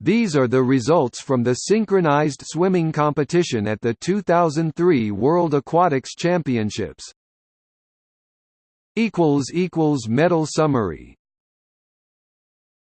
These are the results from the synchronized swimming competition at the 2003 World Aquatics Championships. Medal summary